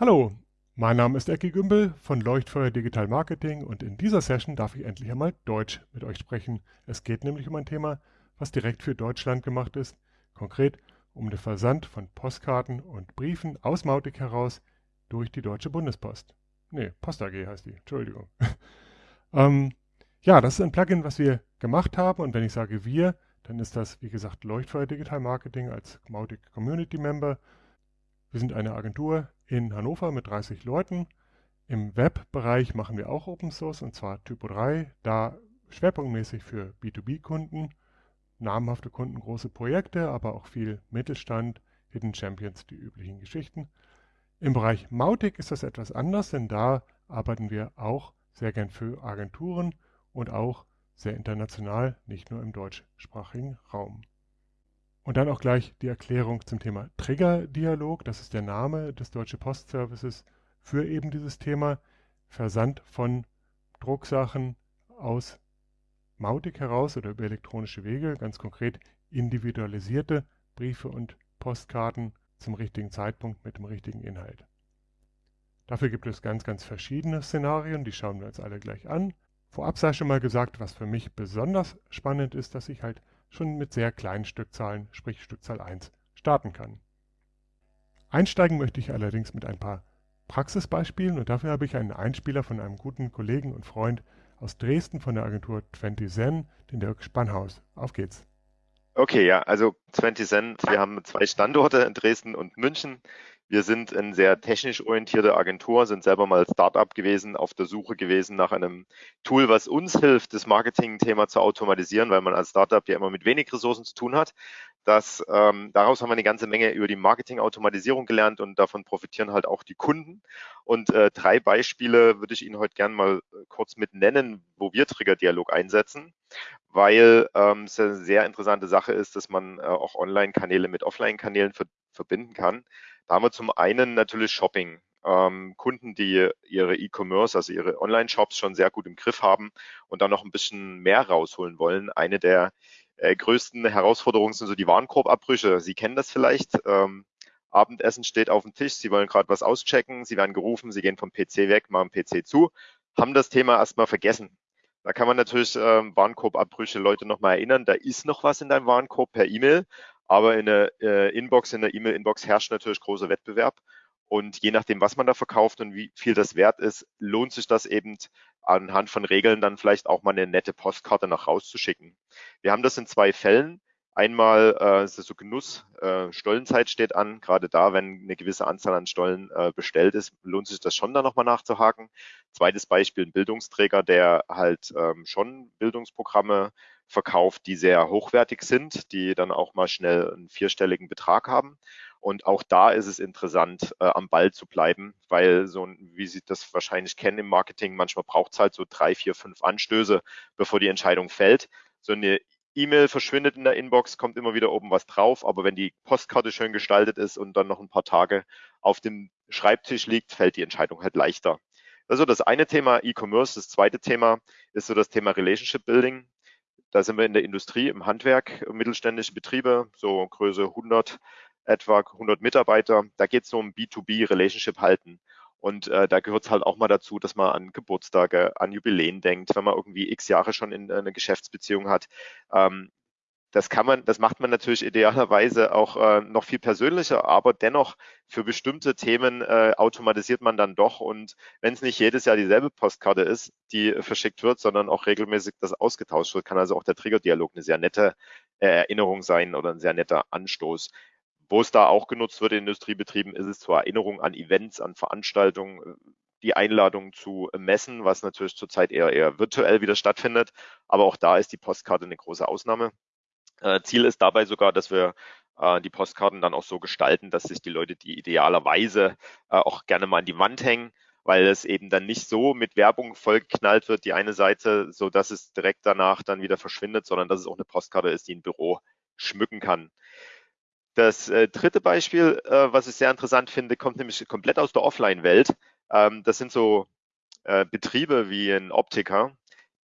Hallo, mein Name ist Ecki Gümbel von Leuchtfeuer Digital Marketing und in dieser Session darf ich endlich einmal Deutsch mit euch sprechen. Es geht nämlich um ein Thema, was direkt für Deutschland gemacht ist, konkret um den Versand von Postkarten und Briefen aus Mautic heraus durch die Deutsche Bundespost. Ne, Post AG heißt die, Entschuldigung. ähm, ja, das ist ein Plugin, was wir gemacht haben und wenn ich sage wir, dann ist das, wie gesagt, Leuchtfeuer Digital Marketing als Mautic Community Member. Wir sind eine Agentur in Hannover mit 30 Leuten. Im Webbereich machen wir auch Open Source und zwar Typo 3, da schwerpunktmäßig für B2B-Kunden, namhafte Kunden, große Projekte, aber auch viel Mittelstand, Hidden Champions, die üblichen Geschichten. Im Bereich Mautic ist das etwas anders, denn da arbeiten wir auch sehr gern für Agenturen und auch sehr international, nicht nur im deutschsprachigen Raum. Und dann auch gleich die Erklärung zum Thema Trigger-Dialog. Das ist der Name des Deutsche Post Services für eben dieses Thema Versand von Drucksachen aus Mautic heraus oder über elektronische Wege, ganz konkret individualisierte Briefe und Postkarten zum richtigen Zeitpunkt mit dem richtigen Inhalt. Dafür gibt es ganz, ganz verschiedene Szenarien, die schauen wir uns alle gleich an. Vorab sei schon mal gesagt, was für mich besonders spannend ist, dass ich halt schon mit sehr kleinen Stückzahlen, sprich Stückzahl 1, starten kann. Einsteigen möchte ich allerdings mit ein paar Praxisbeispielen und dafür habe ich einen Einspieler von einem guten Kollegen und Freund aus Dresden von der Agentur 20 Zen, den Dirk Spannhaus. Auf geht's. Okay, ja, also 20 Cent, wir haben zwei Standorte in Dresden und München. Wir sind eine sehr technisch orientierte Agentur, sind selber mal Startup gewesen, auf der Suche gewesen nach einem Tool, was uns hilft, das Marketing-Thema zu automatisieren, weil man als Startup ja immer mit wenig Ressourcen zu tun hat. Das, ähm, daraus haben wir eine ganze Menge über die Marketing-Automatisierung gelernt und davon profitieren halt auch die Kunden. Und äh, drei Beispiele würde ich Ihnen heute gerne mal äh, kurz mit nennen, wo wir Trigger-Dialog einsetzen, weil ähm, es eine sehr interessante Sache ist, dass man äh, auch Online-Kanäle mit Offline-Kanälen ver verbinden kann. Da haben wir zum einen natürlich Shopping. Ähm, Kunden, die ihre E-Commerce, also ihre Online-Shops schon sehr gut im Griff haben und dann noch ein bisschen mehr rausholen wollen. Eine der äh, größten Herausforderungen sind so die Warenkorbabbrüche. Sie kennen das vielleicht. Ähm, Abendessen steht auf dem Tisch, Sie wollen gerade was auschecken, Sie werden gerufen, Sie gehen vom PC weg, machen PC zu, haben das Thema erstmal vergessen. Da kann man natürlich ähm, Warenkorbabbrüche Leute nochmal erinnern, da ist noch was in deinem Warenkorb per E-Mail, aber in der äh, Inbox, in der E-Mail-Inbox herrscht natürlich großer Wettbewerb. Und je nachdem, was man da verkauft und wie viel das wert ist, lohnt sich das eben anhand von Regeln dann vielleicht auch mal eine nette Postkarte nach rauszuschicken. Wir haben das in zwei Fällen. Einmal äh, ist es so Genuss, äh, Stollenzeit steht an. Gerade da, wenn eine gewisse Anzahl an Stollen äh, bestellt ist, lohnt sich das schon da nochmal nachzuhaken. Zweites Beispiel, ein Bildungsträger, der halt ähm, schon Bildungsprogramme verkauft, die sehr hochwertig sind, die dann auch mal schnell einen vierstelligen Betrag haben. Und auch da ist es interessant, äh, am Ball zu bleiben, weil so, wie Sie das wahrscheinlich kennen im Marketing, manchmal braucht es halt so drei, vier, fünf Anstöße, bevor die Entscheidung fällt. So eine E-Mail verschwindet in der Inbox, kommt immer wieder oben was drauf, aber wenn die Postkarte schön gestaltet ist und dann noch ein paar Tage auf dem Schreibtisch liegt, fällt die Entscheidung halt leichter. Also das eine Thema E-Commerce. Das zweite Thema ist so das Thema Relationship Building. Da sind wir in der Industrie, im Handwerk, mittelständische Betriebe, so Größe 100, etwa 100 Mitarbeiter. Da geht es um B2B-Relationship halten. Und äh, da gehört es halt auch mal dazu, dass man an Geburtstage, an Jubiläen denkt, wenn man irgendwie x Jahre schon in, in äh, eine Geschäftsbeziehung hat. Ähm, das kann man, das macht man natürlich idealerweise auch äh, noch viel persönlicher, aber dennoch für bestimmte Themen äh, automatisiert man dann doch. Und wenn es nicht jedes Jahr dieselbe Postkarte ist, die verschickt wird, sondern auch regelmäßig das ausgetauscht wird, kann also auch der Triggerdialog eine sehr nette äh, Erinnerung sein oder ein sehr netter Anstoß. Wo es da auch genutzt wird in Industriebetrieben, ist es zur Erinnerung an Events, an Veranstaltungen, äh, die Einladung zu messen, was natürlich zurzeit eher, eher virtuell wieder stattfindet. Aber auch da ist die Postkarte eine große Ausnahme. Äh, Ziel ist dabei sogar, dass wir äh, die Postkarten dann auch so gestalten, dass sich die Leute die idealerweise äh, auch gerne mal an die Wand hängen, weil es eben dann nicht so mit Werbung vollgeknallt wird, die eine Seite, so dass es direkt danach dann wieder verschwindet, sondern dass es auch eine Postkarte ist, die ein Büro schmücken kann. Das äh, dritte Beispiel, äh, was ich sehr interessant finde, kommt nämlich komplett aus der Offline-Welt. Ähm, das sind so äh, Betriebe wie ein Optiker,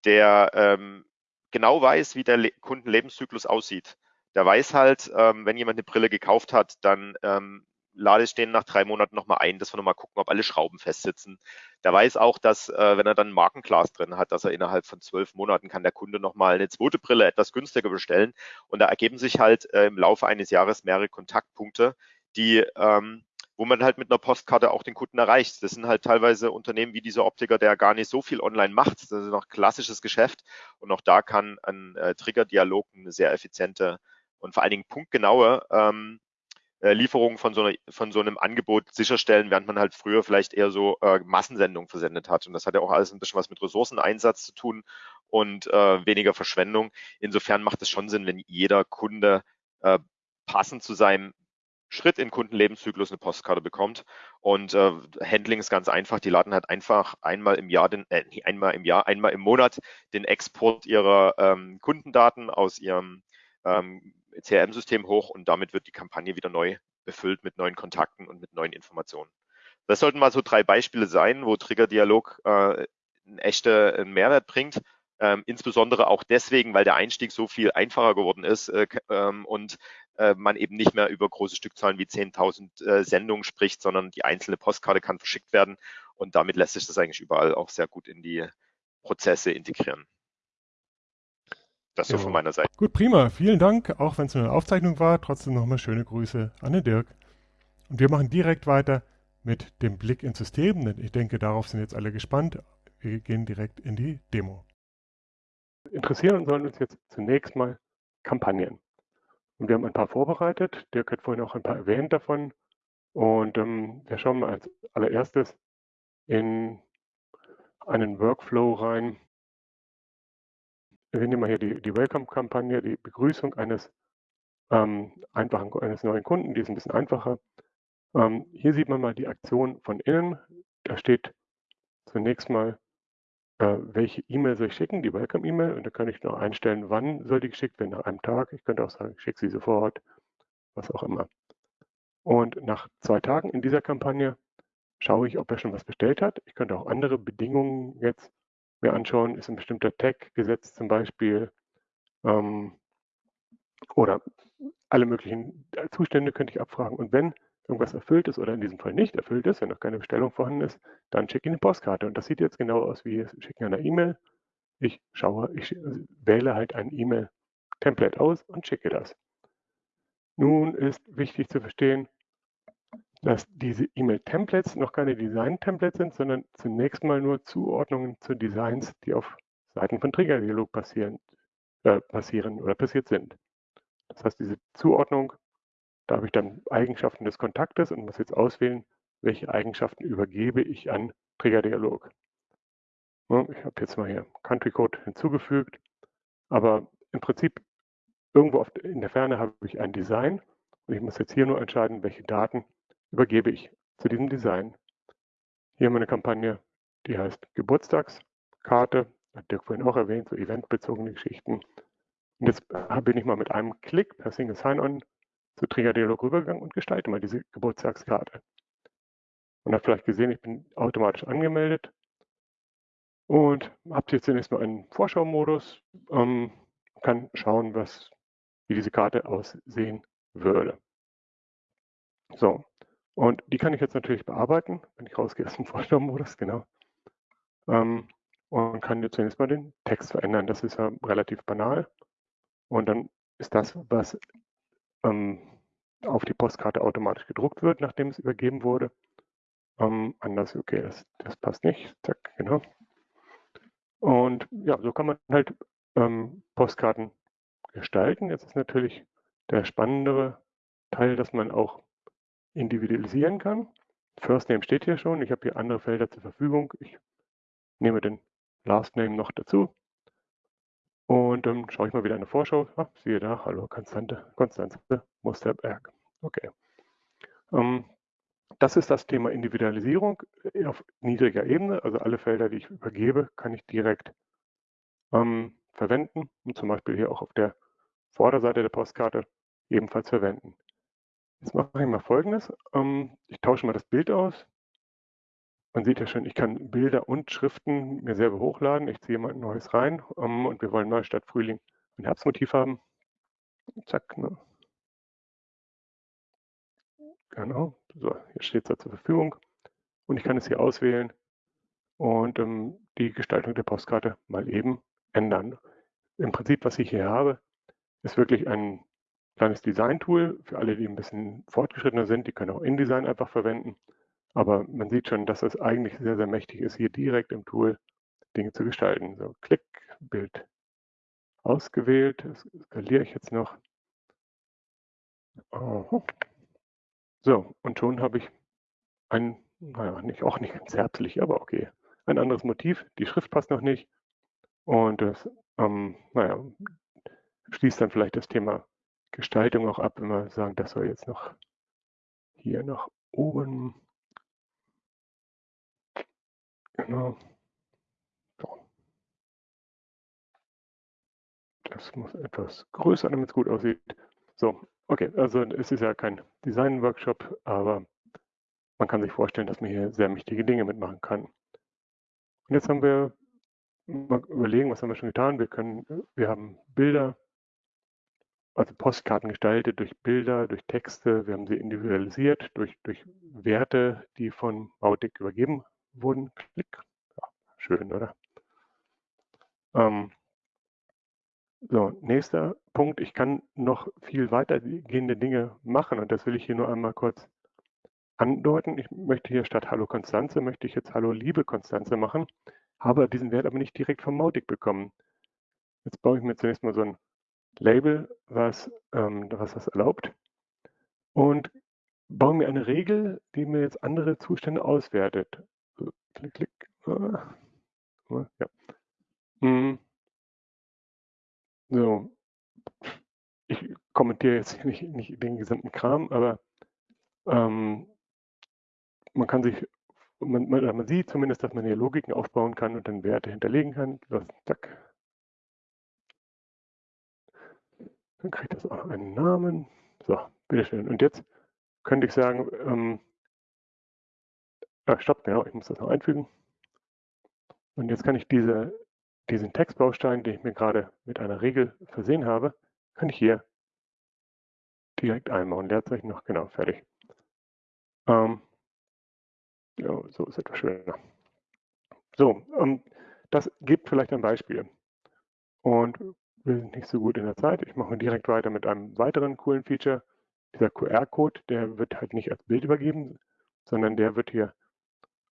der ähm, genau weiß, wie der Le Kundenlebenszyklus aussieht. Der weiß halt, ähm, wenn jemand eine Brille gekauft hat, dann ähm, lade ich den nach drei Monaten nochmal ein, dass wir nochmal gucken, ob alle Schrauben festsitzen. Der weiß auch, dass äh, wenn er dann Markenglas drin hat, dass er innerhalb von zwölf Monaten kann der Kunde nochmal eine zweite Brille etwas günstiger bestellen. Und da ergeben sich halt äh, im Laufe eines Jahres mehrere Kontaktpunkte, die ähm, wo man halt mit einer Postkarte auch den Kunden erreicht. Das sind halt teilweise Unternehmen wie dieser Optiker, der gar nicht so viel online macht. Das ist noch klassisches Geschäft. Und auch da kann ein äh, Trigger-Dialog eine sehr effiziente und vor allen Dingen punktgenaue ähm, äh, Lieferung von so, einer, von so einem Angebot sicherstellen, während man halt früher vielleicht eher so äh, Massensendungen versendet hat. Und das hat ja auch alles ein bisschen was mit Ressourceneinsatz zu tun und äh, weniger Verschwendung. Insofern macht es schon Sinn, wenn jeder Kunde äh, passend zu seinem Schritt in Kundenlebenszyklus eine Postkarte bekommt. Und äh, Handling ist ganz einfach. Die laden halt einfach einmal im Jahr, den, äh, einmal im Jahr, einmal im Monat den Export ihrer ähm, Kundendaten aus ihrem ähm, CRM-System hoch und damit wird die Kampagne wieder neu befüllt mit neuen Kontakten und mit neuen Informationen. Das sollten mal so drei Beispiele sein, wo Trigger-Dialog äh, einen echten Mehrwert bringt. Ähm, insbesondere auch deswegen, weil der Einstieg so viel einfacher geworden ist äh, ähm, und man eben nicht mehr über große Stückzahlen wie 10.000 äh, Sendungen spricht, sondern die einzelne Postkarte kann verschickt werden und damit lässt sich das eigentlich überall auch sehr gut in die Prozesse integrieren. Das so von meiner Seite. Gut, prima. Vielen Dank, auch wenn es nur eine Aufzeichnung war. Trotzdem nochmal schöne Grüße an den Dirk. Und wir machen direkt weiter mit dem Blick ins System, denn ich denke, darauf sind jetzt alle gespannt. Wir gehen direkt in die Demo. Interessieren sollen uns jetzt zunächst mal Kampagnen. Und wir haben ein paar vorbereitet. Dirk hat vorhin auch ein paar erwähnt davon. Und ähm, wir schauen mal als allererstes in einen Workflow rein. Wir nehmen mal hier die, die Welcome-Kampagne, die Begrüßung eines ähm, einfachen, eines neuen Kunden, die ist ein bisschen einfacher. Ähm, hier sieht man mal die Aktion von innen. Da steht zunächst mal äh, welche E-Mail soll ich schicken, die Welcome-E-Mail. Und da kann ich noch einstellen, wann soll die geschickt werden, nach einem Tag. Ich könnte auch sagen, ich schicke sie sofort, was auch immer. Und nach zwei Tagen in dieser Kampagne schaue ich, ob er schon was bestellt hat. Ich könnte auch andere Bedingungen jetzt mir anschauen. Ist ein bestimmter Tag gesetzt zum Beispiel? Ähm, oder alle möglichen Zustände könnte ich abfragen. Und wenn irgendwas erfüllt ist oder in diesem Fall nicht erfüllt ist, wenn noch keine Bestellung vorhanden ist, dann schicke ich eine Postkarte. Und das sieht jetzt genau aus wie Schicken einer E-Mail. Ich schaue, ich wähle halt ein E-Mail-Template aus und schicke das. Nun ist wichtig zu verstehen, dass diese E-Mail-Templates noch keine Design-Templates sind, sondern zunächst mal nur Zuordnungen zu Designs, die auf Seiten von Trigger-Dialog passieren, äh, passieren oder passiert sind. Das heißt, diese Zuordnung da habe ich dann Eigenschaften des Kontaktes und muss jetzt auswählen, welche Eigenschaften übergebe ich an Triggerdialog. Ich habe jetzt mal hier Country Code hinzugefügt, aber im Prinzip irgendwo in der Ferne habe ich ein Design und ich muss jetzt hier nur entscheiden, welche Daten übergebe ich zu diesem Design. Hier haben wir eine Kampagne, die heißt Geburtstagskarte, hat Dirk vorhin auch erwähnt, so eventbezogene Geschichten. Und jetzt bin ich mal mit einem Klick per Single Sign-On zu Triggerdialog rübergegangen und gestalte mal diese Geburtstagskarte. Und habe vielleicht gesehen, ich bin automatisch angemeldet und habe jetzt zunächst mal einen Vorschau-Modus, ähm, kann schauen, was, wie diese Karte aussehen würde. So, und die kann ich jetzt natürlich bearbeiten, wenn ich rausgehe aus dem Vorschau-Modus, genau. Ähm, und kann jetzt zunächst mal den Text verändern. Das ist ja relativ banal. Und dann ist das, was ähm, auf die Postkarte automatisch gedruckt wird, nachdem es übergeben wurde. Ähm, anders, okay, das, das passt nicht. Zack, genau. Und ja, so kann man halt ähm, Postkarten gestalten. Jetzt ist natürlich der spannendere Teil, dass man auch individualisieren kann. First Name steht hier schon. Ich habe hier andere Felder zur Verfügung. Ich nehme den Last Name noch dazu. Und dann schaue ich mal wieder eine Vorschau. Ah, siehe da, hallo Konstante, Konstanze Musterberg. Okay. Ähm, das ist das Thema Individualisierung äh, auf niedriger Ebene. Also alle Felder, die ich übergebe, kann ich direkt ähm, verwenden und zum Beispiel hier auch auf der Vorderseite der Postkarte ebenfalls verwenden. Jetzt mache ich mal Folgendes. Ähm, ich tausche mal das Bild aus. Man sieht ja schon, ich kann Bilder und Schriften mir selber hochladen. Ich ziehe mal ein neues rein um, und wir wollen Neustadt Frühling ein Herbstmotiv haben. Zack. Ne? genau, so, hier steht es zur Verfügung und ich kann es hier auswählen und ähm, die Gestaltung der Postkarte mal eben ändern. Im Prinzip, was ich hier habe, ist wirklich ein kleines Design-Tool für alle, die ein bisschen fortgeschrittener sind. Die können auch InDesign einfach verwenden. Aber man sieht schon, dass es eigentlich sehr, sehr mächtig ist, hier direkt im Tool Dinge zu gestalten. So, Klick, Bild ausgewählt. Das skaliere ich jetzt noch. So, und schon habe ich ein, naja, nicht, auch nicht ganz herzlich, aber okay, ein anderes Motiv. Die Schrift passt noch nicht. Und das, ähm, naja, schließt dann vielleicht das Thema Gestaltung auch ab, wenn wir sagen, das soll jetzt noch hier nach oben. Genau. So. Das muss etwas größer, damit es gut aussieht. So, okay, also es ist ja kein Design-Workshop, aber man kann sich vorstellen, dass man hier sehr mächtige Dinge mitmachen kann. Und jetzt haben wir mal überlegen, was haben wir schon getan? Wir können, wir haben Bilder, also Postkarten gestaltet durch Bilder, durch Texte. Wir haben sie individualisiert durch, durch Werte, die von Mautic übergeben wurden. Klick. Ja, schön, oder? Ähm, so, nächster Punkt. Ich kann noch viel weitergehende Dinge machen und das will ich hier nur einmal kurz andeuten. Ich möchte hier statt Hallo Konstanze, möchte ich jetzt Hallo liebe Konstanze machen, habe diesen Wert aber nicht direkt vom Mautic bekommen. Jetzt baue ich mir zunächst mal so ein Label, was, ähm, was das erlaubt und baue mir eine Regel, die mir jetzt andere Zustände auswertet. Klick, klick. Ja. Hm. So. Ich kommentiere jetzt nicht, nicht den gesamten Kram, aber ähm, man kann sich, man, man, man, sieht zumindest, dass man hier Logiken aufbauen kann und dann Werte hinterlegen kann. Das, zack, Dann kriegt das auch einen Namen. So, bitteschön. Und jetzt könnte ich sagen, ähm, ah, stopp, genau, ich muss das noch einfügen. Und jetzt kann ich diese, diesen Textbaustein, den ich mir gerade mit einer Regel versehen habe, kann ich hier direkt einbauen. Leerzeichen noch, genau, fertig. Ähm, ja, so ist etwas schöner. So, ähm, das gibt vielleicht ein Beispiel. Und wir sind nicht so gut in der Zeit. Ich mache direkt weiter mit einem weiteren coolen Feature. Dieser QR-Code, der wird halt nicht als Bild übergeben, sondern der wird hier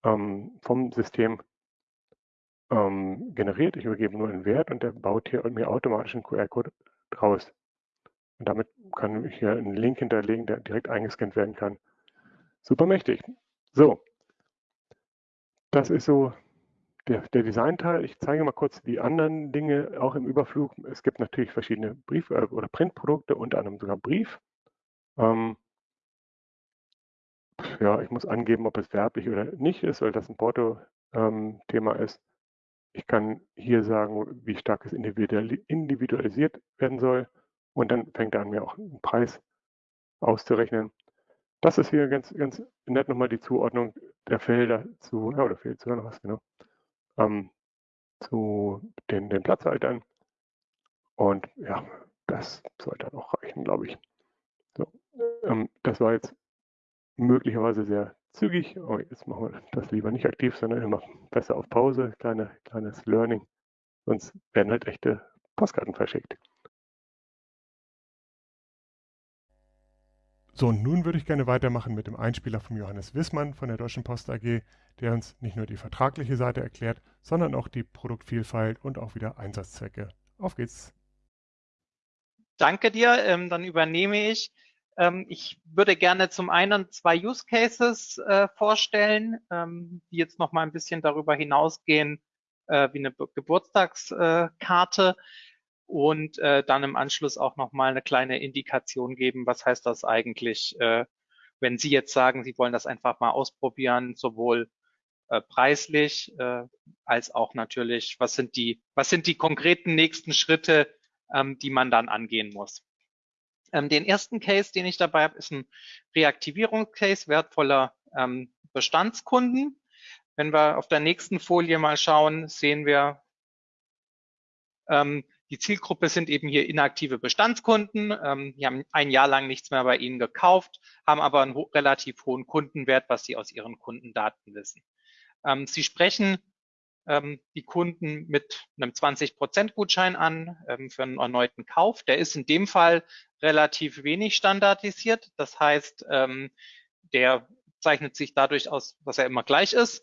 ähm, vom System ähm, generiert. Ich übergebe nur einen Wert und der baut hier mir automatisch einen QR-Code draus. Und damit kann ich hier einen Link hinterlegen, der direkt eingescannt werden kann. Super mächtig. So, das ist so der, der Designteil. Ich zeige mal kurz die anderen Dinge auch im Überflug. Es gibt natürlich verschiedene Brief- äh, oder Printprodukte, unter anderem sogar Brief. Ähm, ja, ich muss angeben, ob es werblich oder nicht ist, weil das ein Porto-Thema ähm, ist. Ich kann hier sagen, wie stark es individualisiert werden soll. Und dann fängt er an, mir auch einen Preis auszurechnen. Das ist hier ganz, ganz nett nochmal die Zuordnung der Felder zu, ja, oder fehlt sogar noch was, genau ähm, zu den, den Platzhaltern. Und ja, das sollte dann auch reichen, glaube ich. So, ähm, das war jetzt möglicherweise sehr zügig. Aber jetzt machen wir das lieber nicht aktiv, sondern immer besser auf Pause, kleine, kleines Learning. Sonst werden halt echte Postkarten verschickt. So, und nun würde ich gerne weitermachen mit dem Einspieler von Johannes Wissmann von der Deutschen Post AG, der uns nicht nur die vertragliche Seite erklärt, sondern auch die Produktvielfalt und auch wieder Einsatzzwecke. Auf geht's. Danke dir, ähm, dann übernehme ich. Ähm, ich würde gerne zum einen zwei Use Cases äh, vorstellen, ähm, die jetzt noch mal ein bisschen darüber hinausgehen, äh, wie eine Geburtstagskarte und äh, dann im Anschluss auch nochmal eine kleine Indikation geben, was heißt das eigentlich, wenn Sie jetzt sagen, Sie wollen das einfach mal ausprobieren, sowohl preislich als auch natürlich, was sind die, was sind die konkreten nächsten Schritte, ähm, die man dann angehen muss. Ähm, den ersten Case, den ich dabei habe, ist ein Reaktivierungscase wertvoller ähm, Bestandskunden. Wenn wir auf der nächsten Folie mal schauen, sehen wir, ähm, die Zielgruppe sind eben hier inaktive Bestandskunden. Ähm, die haben ein Jahr lang nichts mehr bei Ihnen gekauft, haben aber einen ho relativ hohen Kundenwert, was Sie aus Ihren Kundendaten wissen. Ähm, Sie sprechen die Kunden mit einem 20% Gutschein an ähm, für einen erneuten Kauf. Der ist in dem Fall relativ wenig standardisiert. Das heißt, ähm, der zeichnet sich dadurch aus, dass er immer gleich ist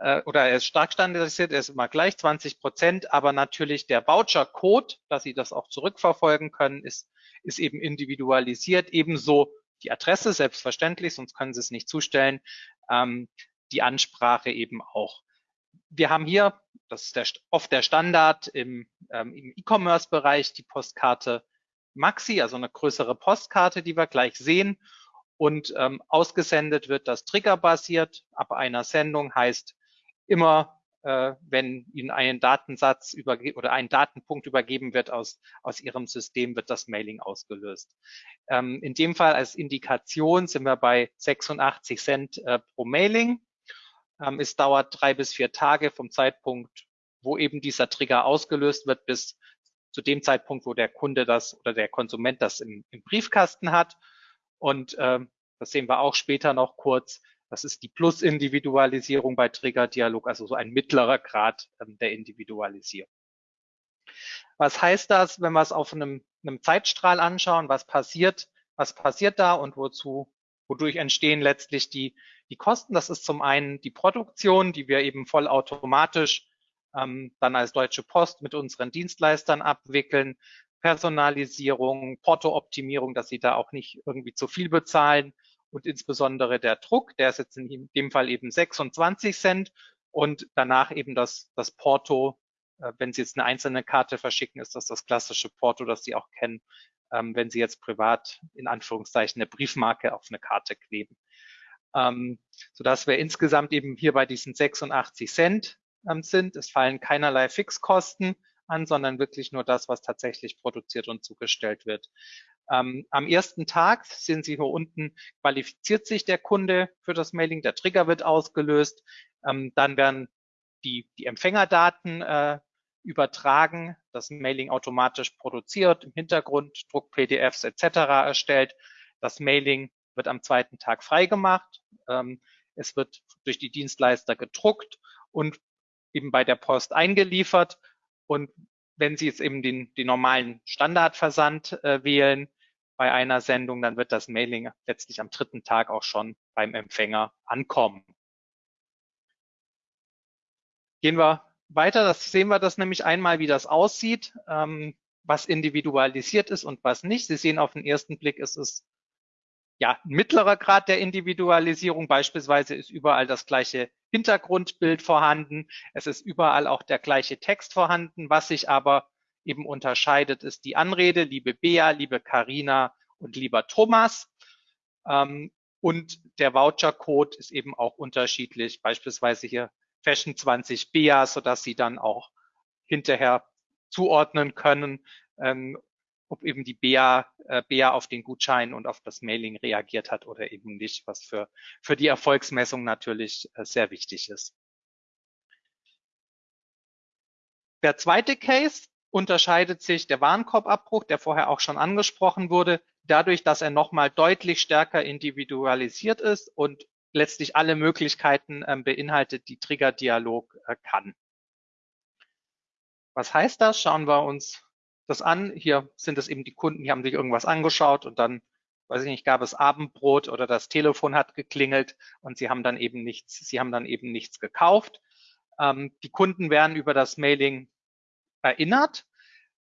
äh, oder er ist stark standardisiert, er ist immer gleich 20 Prozent, aber natürlich der Voucher-Code, dass Sie das auch zurückverfolgen können, ist, ist eben individualisiert. Ebenso die Adresse, selbstverständlich, sonst können Sie es nicht zustellen, ähm, die Ansprache eben auch. Wir haben hier, das ist der, oft der Standard im, ähm, im E-Commerce-Bereich, die Postkarte Maxi, also eine größere Postkarte, die wir gleich sehen. Und ähm, ausgesendet wird das triggerbasiert ab einer Sendung, heißt immer, äh, wenn Ihnen ein Datensatz oder ein Datenpunkt übergeben wird aus, aus Ihrem System, wird das Mailing ausgelöst. Ähm, in dem Fall als Indikation sind wir bei 86 Cent äh, pro Mailing. Ähm, es dauert drei bis vier Tage vom Zeitpunkt, wo eben dieser Trigger ausgelöst wird, bis zu dem Zeitpunkt, wo der Kunde das oder der Konsument das im, im Briefkasten hat. Und äh, das sehen wir auch später noch kurz. Das ist die Plus-Individualisierung bei Trigger-Dialog, also so ein mittlerer Grad ähm, der Individualisierung. Was heißt das, wenn wir es auf einem, einem Zeitstrahl anschauen? Was passiert? Was passiert da und wozu, wodurch entstehen letztlich die, die Kosten? Das ist zum einen die Produktion, die wir eben vollautomatisch ähm, dann als Deutsche Post mit unseren Dienstleistern abwickeln. Personalisierung, Porto-Optimierung, dass sie da auch nicht irgendwie zu viel bezahlen und insbesondere der Druck, der ist jetzt in dem Fall eben 26 Cent und danach eben das, das Porto, äh, wenn Sie jetzt eine einzelne Karte verschicken, ist das das klassische Porto, das Sie auch kennen, ähm, wenn Sie jetzt privat in Anführungszeichen eine Briefmarke auf eine Karte kleben. Ähm, sodass wir insgesamt eben hier bei diesen 86 Cent ähm, sind. Es fallen keinerlei Fixkosten an, sondern wirklich nur das, was tatsächlich produziert und zugestellt wird. Ähm, am ersten Tag sehen Sie hier unten, qualifiziert sich der Kunde für das Mailing, der Trigger wird ausgelöst, ähm, dann werden die, die Empfängerdaten äh, übertragen, das Mailing automatisch produziert, im Hintergrund Druck PDFs etc. erstellt. Das Mailing wird am zweiten Tag freigemacht. Ähm, es wird durch die Dienstleister gedruckt und eben bei der Post eingeliefert. Und wenn Sie jetzt eben den, den normalen Standardversand äh, wählen bei einer Sendung, dann wird das Mailing letztlich am dritten Tag auch schon beim Empfänger ankommen. Gehen wir weiter, das sehen wir das nämlich einmal, wie das aussieht, ähm, was individualisiert ist und was nicht. Sie sehen auf den ersten Blick, es ist ja, mittlerer Grad der Individualisierung. Beispielsweise ist überall das gleiche Hintergrundbild vorhanden. Es ist überall auch der gleiche Text vorhanden. Was sich aber eben unterscheidet, ist die Anrede, liebe Bea, liebe Karina und lieber Thomas. Ähm, und der Voucher-Code ist eben auch unterschiedlich. Beispielsweise hier Fashion 20 Bea, sodass Sie dann auch hinterher zuordnen können, ähm, ob eben die BA, äh, BA auf den Gutschein und auf das Mailing reagiert hat oder eben nicht, was für, für die Erfolgsmessung natürlich äh, sehr wichtig ist. Der zweite Case unterscheidet sich der Warenkorbabbruch, der vorher auch schon angesprochen wurde, dadurch, dass er nochmal deutlich stärker individualisiert ist und letztlich alle Möglichkeiten äh, beinhaltet, die Trigger-Dialog äh, kann. Was heißt das? Schauen wir uns das an. Hier sind es eben die Kunden, die haben sich irgendwas angeschaut und dann, weiß ich nicht, gab es Abendbrot oder das Telefon hat geklingelt und sie haben dann eben nichts, sie haben dann eben nichts gekauft. Ähm, die Kunden werden über das Mailing erinnert,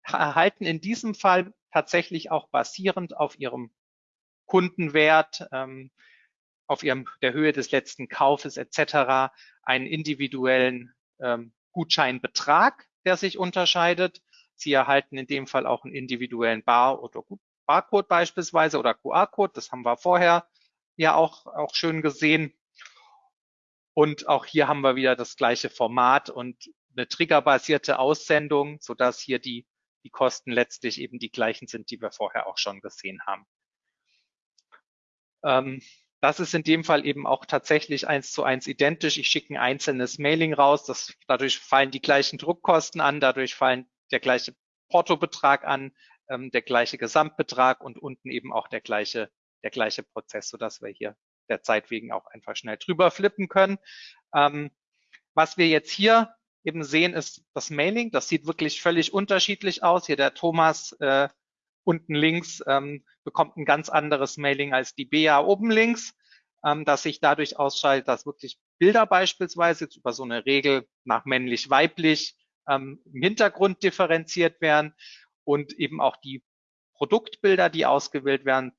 erhalten in diesem Fall tatsächlich auch basierend auf ihrem Kundenwert, ähm, auf ihrem, der Höhe des letzten Kaufes etc. einen individuellen ähm, Gutscheinbetrag, der sich unterscheidet. Sie erhalten in dem Fall auch einen individuellen Bar- oder Barcode beispielsweise oder QR-Code. Das haben wir vorher ja auch, auch schön gesehen. Und auch hier haben wir wieder das gleiche Format und eine triggerbasierte Aussendung, sodass hier die, die Kosten letztlich eben die gleichen sind, die wir vorher auch schon gesehen haben. Ähm, das ist in dem Fall eben auch tatsächlich eins zu eins identisch. Ich schicke ein einzelnes Mailing raus. Das, dadurch fallen die gleichen Druckkosten an, dadurch fallen der gleiche Portobetrag an, ähm, der gleiche Gesamtbetrag und unten eben auch der gleiche, der gleiche Prozess, sodass wir hier der Zeit wegen auch einfach schnell drüber flippen können. Ähm, was wir jetzt hier eben sehen, ist das Mailing. Das sieht wirklich völlig unterschiedlich aus. Hier der Thomas äh, unten links ähm, bekommt ein ganz anderes Mailing als die Bea oben links, ähm, das sich dadurch ausschaltet, dass wirklich Bilder beispielsweise jetzt über so eine Regel nach männlich-weiblich ähm, im Hintergrund differenziert werden und eben auch die Produktbilder, die ausgewählt werden,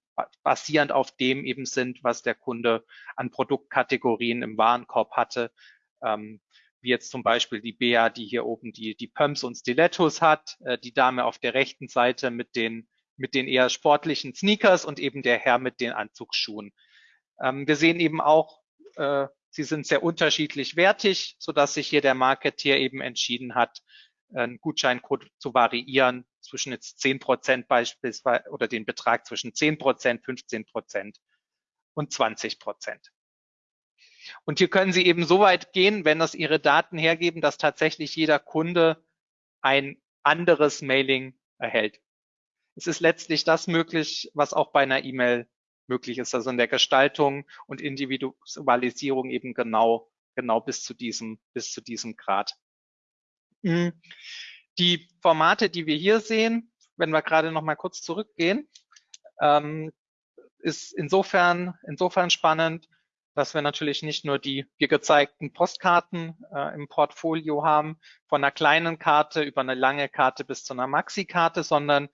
basierend auf dem eben sind, was der Kunde an Produktkategorien im Warenkorb hatte. Ähm, wie jetzt zum Beispiel die Bea, die hier oben die, die Pumps und Stilettos hat, äh, die Dame auf der rechten Seite mit den, mit den eher sportlichen Sneakers und eben der Herr mit den Anzugsschuhen. Ähm, wir sehen eben auch, äh, sie sind sehr unterschiedlich wertig, so dass sich hier der Marketeer eben entschieden hat, einen Gutscheincode zu variieren zwischen jetzt 10 Prozent beispielsweise oder den Betrag zwischen 10 Prozent, 15 Prozent und 20 Prozent. Und hier können Sie eben so weit gehen, wenn das Ihre Daten hergeben, dass tatsächlich jeder Kunde ein anderes Mailing erhält. Es ist letztlich das möglich, was auch bei einer E-Mail möglich ist, also in der Gestaltung und Individualisierung eben genau, genau bis zu diesem, bis zu diesem Grad. Hm. Die Formate, die wir hier sehen, wenn wir gerade noch mal kurz zurückgehen, ähm, ist insofern, insofern spannend, dass wir natürlich nicht nur die hier gezeigten Postkarten äh, im Portfolio haben, von einer kleinen Karte über eine lange Karte bis zu einer Maxi-Karte, sondern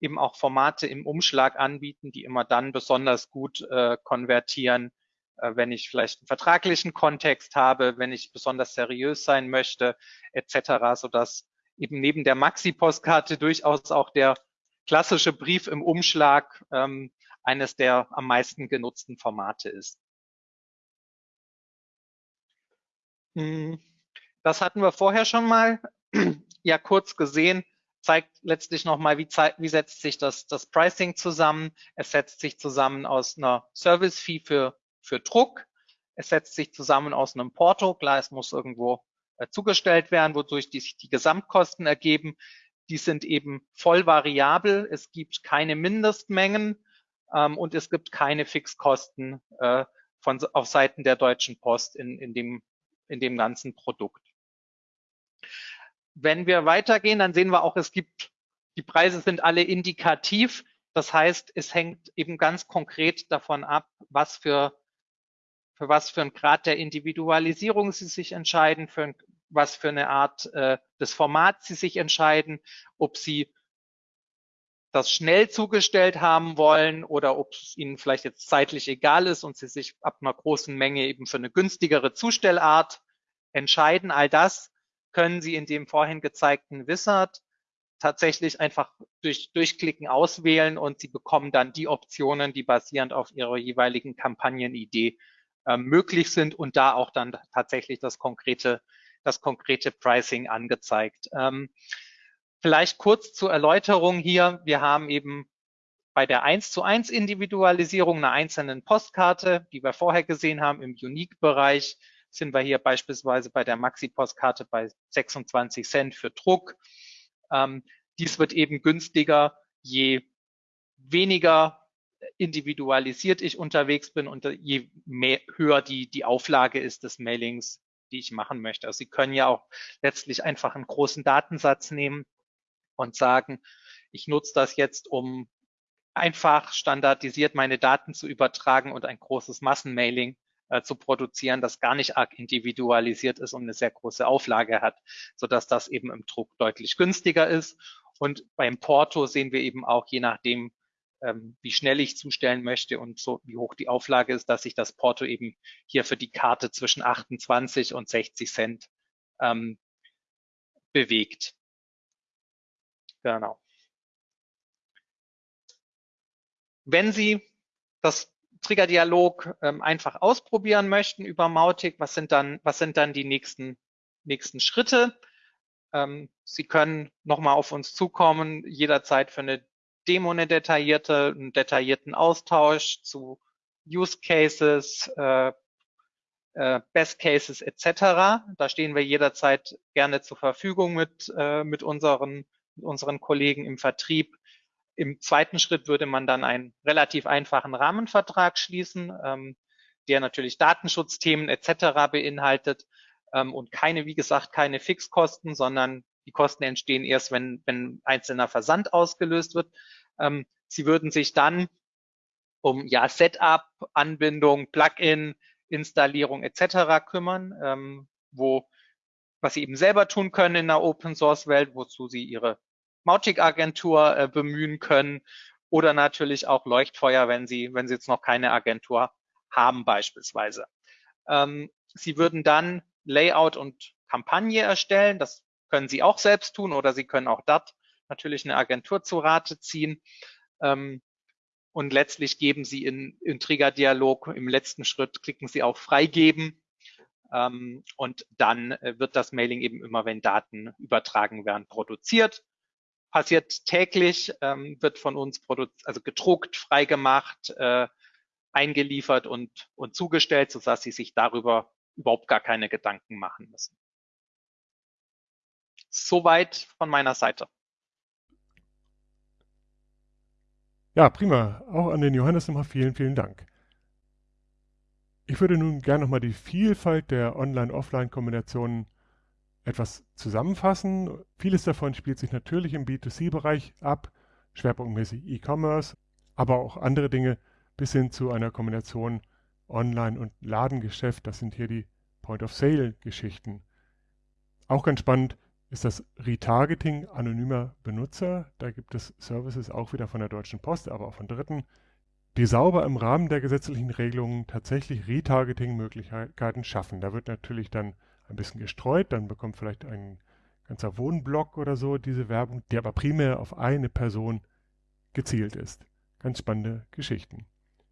eben auch Formate im Umschlag anbieten, die immer dann besonders gut äh, konvertieren, äh, wenn ich vielleicht einen vertraglichen Kontext habe, wenn ich besonders seriös sein möchte, etc., sodass eben neben der Maxi-Postkarte durchaus auch der klassische Brief im Umschlag ähm, eines der am meisten genutzten Formate ist. Hm, das hatten wir vorher schon mal ja kurz gesehen, zeigt letztlich nochmal, wie, wie setzt sich das, das Pricing zusammen. Es setzt sich zusammen aus einer Service-Fee für, für Druck. Es setzt sich zusammen aus einem Porto. Klar, es muss irgendwo äh, zugestellt werden, wodurch die, die Gesamtkosten ergeben. Die sind eben voll variabel. Es gibt keine Mindestmengen ähm, und es gibt keine Fixkosten äh, von, auf Seiten der Deutschen Post in, in, dem, in dem ganzen Produkt. Wenn wir weitergehen, dann sehen wir auch, es gibt, die Preise sind alle indikativ. Das heißt, es hängt eben ganz konkret davon ab, was für für was für ein Grad der Individualisierung Sie sich entscheiden, für was für eine Art äh, des Formats Sie sich entscheiden, ob Sie das schnell zugestellt haben wollen oder ob es Ihnen vielleicht jetzt zeitlich egal ist und Sie sich ab einer großen Menge eben für eine günstigere Zustellart entscheiden. All das können Sie in dem vorhin gezeigten Wizard tatsächlich einfach durch Durchklicken auswählen und Sie bekommen dann die Optionen, die basierend auf Ihrer jeweiligen Kampagnenidee ähm, möglich sind und da auch dann tatsächlich das konkrete, das konkrete Pricing angezeigt. Ähm, vielleicht kurz zur Erläuterung hier. Wir haben eben bei der 1 zu 1 Individualisierung einer einzelnen Postkarte, die wir vorher gesehen haben im Unique-Bereich, sind wir hier beispielsweise bei der Maxi-Postkarte bei 26 Cent für Druck. Ähm, dies wird eben günstiger, je weniger individualisiert ich unterwegs bin und je mehr, höher die, die Auflage ist des Mailings, die ich machen möchte. Also Sie können ja auch letztlich einfach einen großen Datensatz nehmen und sagen, ich nutze das jetzt, um einfach standardisiert meine Daten zu übertragen und ein großes Massenmailing äh, zu produzieren, das gar nicht arg individualisiert ist und eine sehr große Auflage hat, sodass das eben im Druck deutlich günstiger ist. Und beim Porto sehen wir eben auch, je nachdem, ähm, wie schnell ich zustellen möchte und so wie hoch die Auflage ist, dass sich das Porto eben hier für die Karte zwischen 28 und 60 Cent ähm, bewegt. Genau. Wenn Sie das Triggerdialog ähm, einfach ausprobieren möchten über Mautic, was sind dann, was sind dann die nächsten, nächsten Schritte? Ähm, Sie können nochmal auf uns zukommen, jederzeit für eine Demo eine detaillierte, einen detaillierten Austausch zu Use Cases, äh, äh, Best Cases etc. Da stehen wir jederzeit gerne zur Verfügung mit, äh, mit unseren mit unseren Kollegen im Vertrieb. Im zweiten Schritt würde man dann einen relativ einfachen Rahmenvertrag schließen, ähm, der natürlich Datenschutzthemen etc. beinhaltet ähm, und keine, wie gesagt, keine Fixkosten, sondern die Kosten entstehen erst, wenn, wenn einzelner Versand ausgelöst wird. Ähm, sie würden sich dann um ja Setup, Anbindung, Plugin, Installierung etc. kümmern, ähm, wo was sie eben selber tun können in der Open Source Welt, wozu sie ihre Mautic-Agentur äh, bemühen können oder natürlich auch Leuchtfeuer, wenn Sie, wenn Sie jetzt noch keine Agentur haben beispielsweise. Ähm, Sie würden dann Layout und Kampagne erstellen. Das können Sie auch selbst tun oder Sie können auch dort natürlich eine Agentur zu Rate ziehen. Ähm, und letztlich geben Sie in, in Trigger-Dialog im letzten Schritt, klicken Sie auf Freigeben ähm, und dann äh, wird das Mailing eben immer, wenn Daten übertragen werden, produziert passiert täglich, ähm, wird von uns also gedruckt, freigemacht, äh, eingeliefert und, und zugestellt, sodass Sie sich darüber überhaupt gar keine Gedanken machen müssen. Soweit von meiner Seite. Ja, prima. Auch an den Johannes nochmal vielen, vielen Dank. Ich würde nun gerne nochmal die Vielfalt der Online-Offline-Kombinationen etwas zusammenfassen. Vieles davon spielt sich natürlich im B2C-Bereich ab, schwerpunktmäßig E-Commerce, aber auch andere Dinge bis hin zu einer Kombination Online- und Ladengeschäft. Das sind hier die Point-of-Sale-Geschichten. Auch ganz spannend ist das Retargeting anonymer Benutzer. Da gibt es Services auch wieder von der Deutschen Post, aber auch von Dritten, die sauber im Rahmen der gesetzlichen Regelungen tatsächlich Retargeting-Möglichkeiten schaffen. Da wird natürlich dann ein bisschen gestreut, dann bekommt vielleicht ein ganzer Wohnblock oder so diese Werbung, die aber primär auf eine Person gezielt ist. Ganz spannende Geschichten.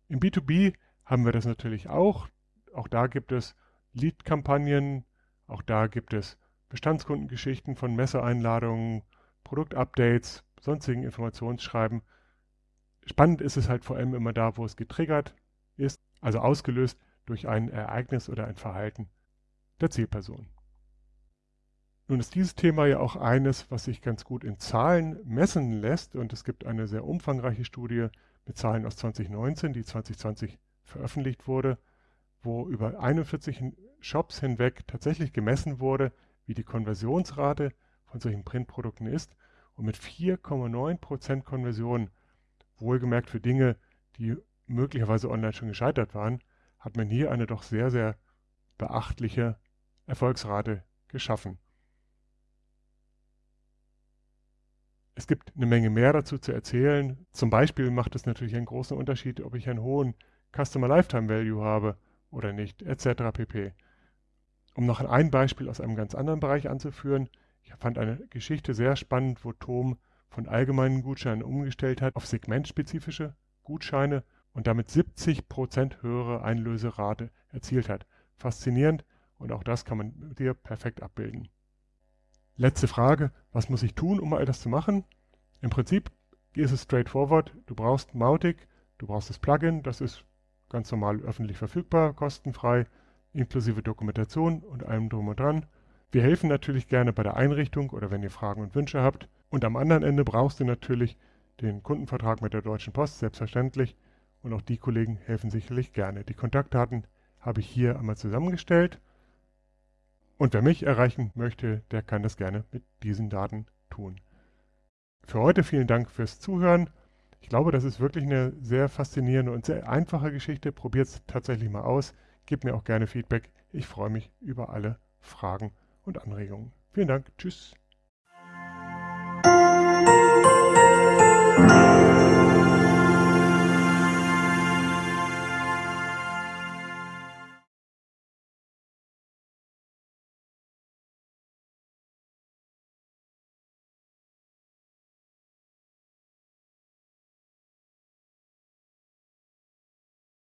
Im B2B haben wir das natürlich auch. Auch da gibt es Lead-Kampagnen, auch da gibt es Bestandskundengeschichten von Messeeinladungen, Produktupdates, sonstigen Informationsschreiben. Spannend ist es halt vor allem immer da, wo es getriggert ist, also ausgelöst durch ein Ereignis oder ein Verhalten der Zielperson. Nun ist dieses Thema ja auch eines, was sich ganz gut in Zahlen messen lässt und es gibt eine sehr umfangreiche Studie mit Zahlen aus 2019, die 2020 veröffentlicht wurde, wo über 41 Shops hinweg tatsächlich gemessen wurde, wie die Konversionsrate von solchen Printprodukten ist und mit 4,9% Konversion, wohlgemerkt für Dinge, die möglicherweise online schon gescheitert waren, hat man hier eine doch sehr, sehr beachtliche Erfolgsrate geschaffen. Es gibt eine Menge mehr dazu zu erzählen. Zum Beispiel macht es natürlich einen großen Unterschied, ob ich einen hohen Customer Lifetime Value habe oder nicht, etc. pp. Um noch ein Beispiel aus einem ganz anderen Bereich anzuführen, ich fand eine Geschichte sehr spannend, wo Tom von allgemeinen Gutscheinen umgestellt hat auf segmentspezifische Gutscheine und damit 70% höhere Einlöserate erzielt hat. Faszinierend, und auch das kann man dir perfekt abbilden. Letzte Frage, was muss ich tun, um all das zu machen? Im Prinzip ist es straightforward. Du brauchst Mautic, du brauchst das Plugin, das ist ganz normal öffentlich verfügbar, kostenfrei, inklusive Dokumentation und allem drum und dran. Wir helfen natürlich gerne bei der Einrichtung oder wenn ihr Fragen und Wünsche habt. Und am anderen Ende brauchst du natürlich den Kundenvertrag mit der Deutschen Post, selbstverständlich. Und auch die Kollegen helfen sicherlich gerne. Die Kontaktdaten habe ich hier einmal zusammengestellt. Und wer mich erreichen möchte, der kann das gerne mit diesen Daten tun. Für heute vielen Dank fürs Zuhören. Ich glaube, das ist wirklich eine sehr faszinierende und sehr einfache Geschichte. Probiert es tatsächlich mal aus. Gebt mir auch gerne Feedback. Ich freue mich über alle Fragen und Anregungen. Vielen Dank. Tschüss.